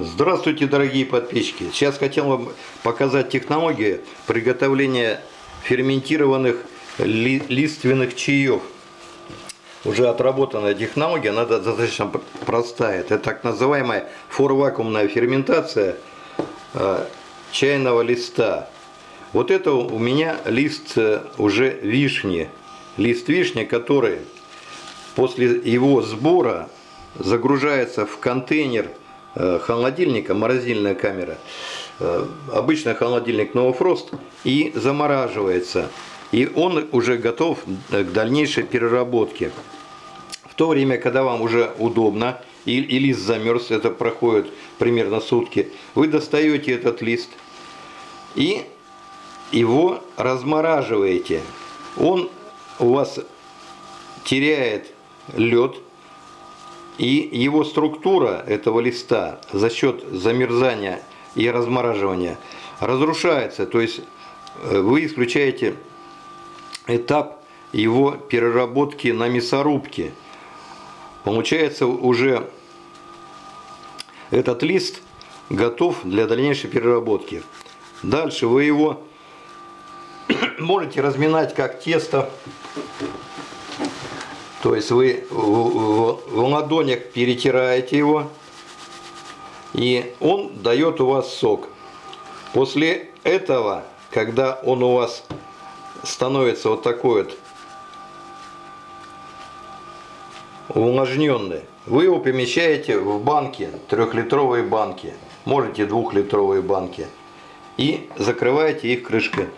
Здравствуйте, дорогие подписчики! Сейчас хотел вам показать технологию приготовления ферментированных ли, лиственных чаев. Уже отработанная технология, она достаточно простая. Это так называемая форвакуумная ферментация э, чайного листа. Вот это у меня лист э, уже вишни. Лист вишни, который после его сбора загружается в контейнер холодильника, морозильная камера, э, обычный холодильник Новофрост и замораживается. И он уже готов к дальнейшей переработке. В то время, когда вам уже удобно, и лист замерз, это проходит примерно сутки, вы достаете этот лист и его размораживаете. Он у вас теряет лед, и его структура этого листа за счет замерзания и размораживания разрушается. То есть э, вы исключаете этап его переработки на мясорубке. Получается уже этот лист готов для дальнейшей переработки. Дальше вы его можете разминать как тесто то есть вы в, в, в ладонях перетираете его, и он дает у вас сок. После этого, когда он у вас становится вот такой вот увлажненный, вы его помещаете в банки, трехлитровые банки, можете двухлитровые банки, и закрываете их крышкой.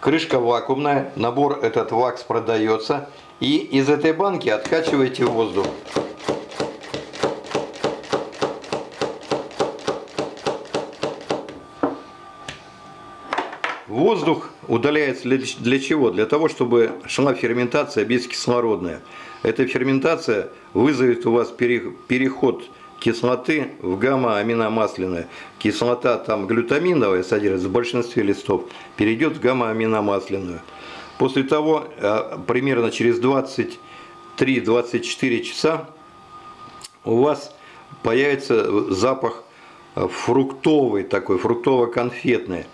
Крышка вакуумная, набор этот вакс продается. И из этой банки откачиваете воздух. Воздух удаляется для чего? Для того, чтобы шла ферментация бескислородная. Эта ферментация вызовет у вас переход кислоты в гамма-аминомасляное. Кислота там глютаминовая содержится в большинстве листов, перейдет в гамма-аминомасляную. После того, э, примерно через 23-24 часа, у вас появится запах фруктовый такой, фруктово-конфетный.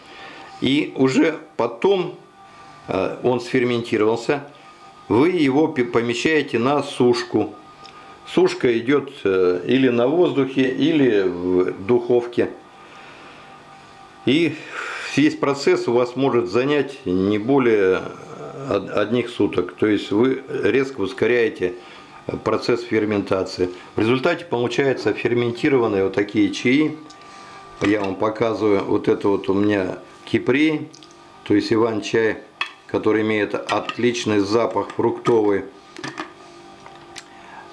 И уже потом э, он сферментировался, вы его помещаете на сушку Сушка идет э, или на воздухе, или в духовке. И весь процесс у вас может занять не более одних суток. То есть вы резко ускоряете процесс ферментации. В результате получаются ферментированные вот такие чаи. Я вам показываю, вот это вот у меня кипрей, то есть иван-чай, который имеет отличный запах фруктовый.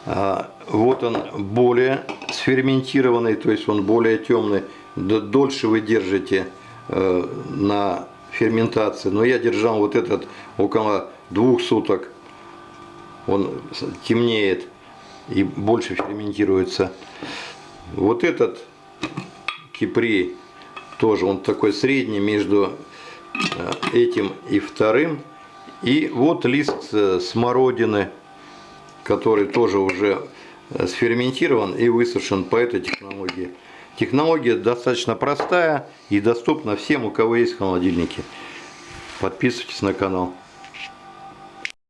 А, вот он более сферментированный, то есть он более темный. Дольше вы держите э, на ферментации. Но я держал вот этот около двух суток. Он темнеет и больше ферментируется. Вот этот кипрей тоже он такой средний между э, этим и вторым. И вот лист э, смородины который тоже уже э, сферментирован и высушен по этой технологии. Технология достаточно простая и доступна всем, у кого есть холодильники. Подписывайтесь на канал.